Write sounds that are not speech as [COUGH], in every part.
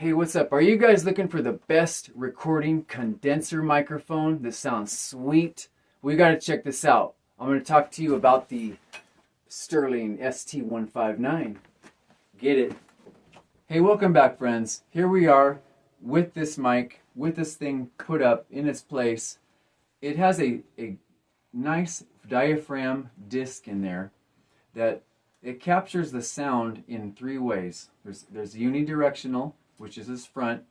Hey, what's up? Are you guys looking for the best recording condenser microphone that sounds sweet? We got to check this out. I'm going to talk to you about the Sterling ST159. Get it? Hey, welcome back, friends. Here we are with this mic, with this thing put up in its place. It has a, a nice diaphragm disc in there that it captures the sound in three ways. There's, there's unidirectional, which is his front.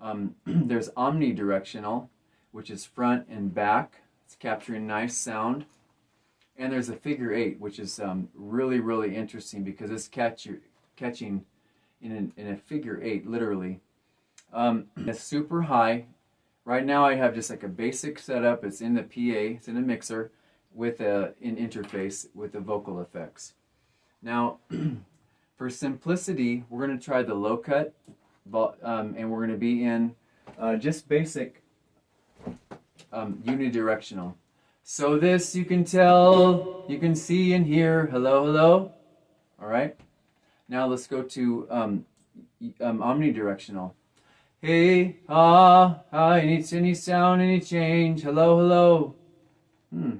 Um, [CLEARS THROAT] there's omnidirectional, which is front and back. It's capturing nice sound. And there's a figure eight, which is um, really, really interesting because it's catch, catching in, an, in a figure eight, literally. Um, [CLEARS THROAT] it's super high. Right now I have just like a basic setup. It's in the PA, it's in a mixer with a, an interface with the vocal effects. Now, [CLEARS THROAT] for simplicity, we're going to try the low cut um, and we're going to be in uh, just basic um, unidirectional. So this you can tell, you can see and hear, hello, hello. All right. Now let's go to um, um, omnidirectional. Hey, ah, ah, any, any sound, any change, hello, hello. Hmm.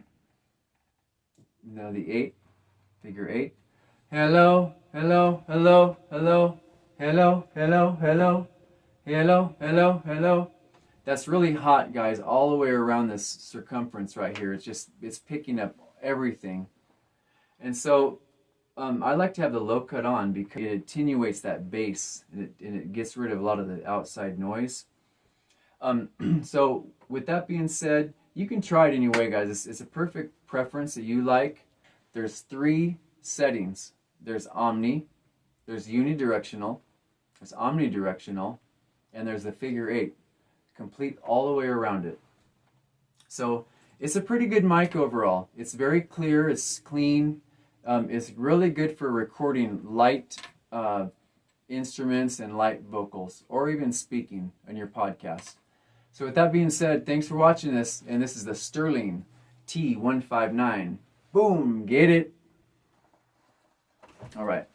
Now the eight, figure eight. Hello, hello, hello, hello, hello, hello, hello, hello, hello, hello. That's really hot, guys, all the way around this circumference right here. It's just, it's picking up everything. And so um, I like to have the low cut on because it attenuates that bass and it, and it gets rid of a lot of the outside noise. Um, [CLEARS THROAT] so with that being said, you can try it anyway, guys. It's, it's a perfect preference that you like. There's three settings. There's omni, there's unidirectional, omnidirectional, and there's the figure eight, complete all the way around it. So it's a pretty good mic overall. It's very clear, it's clean, um, it's really good for recording light uh, instruments and light vocals, or even speaking on your podcast. So with that being said, thanks for watching this, and this is the Sterling ST159. Boom, get it? All right.